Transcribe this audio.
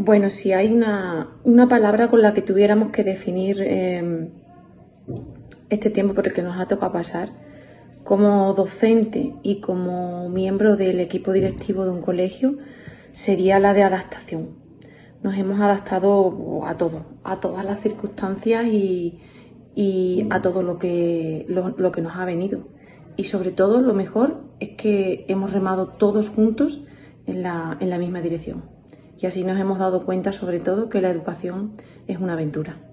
Bueno, si hay una, palabra con la que tuviéramos que definir em, este tiempo por el que nos ha tocado pasar, como docente y como miembro del equipo directivo de un colegio, sería la de adaptación. Nos hemos adaptado a todo, a todas las circunstancias y, a todo lo que, lo que nos ha venido. Y sobre todo, lo mejor es que hemos remado todos juntos en la, en la misma dirección. Y así nos hemos dado cuenta, sobre todo, que la educación es una aventura.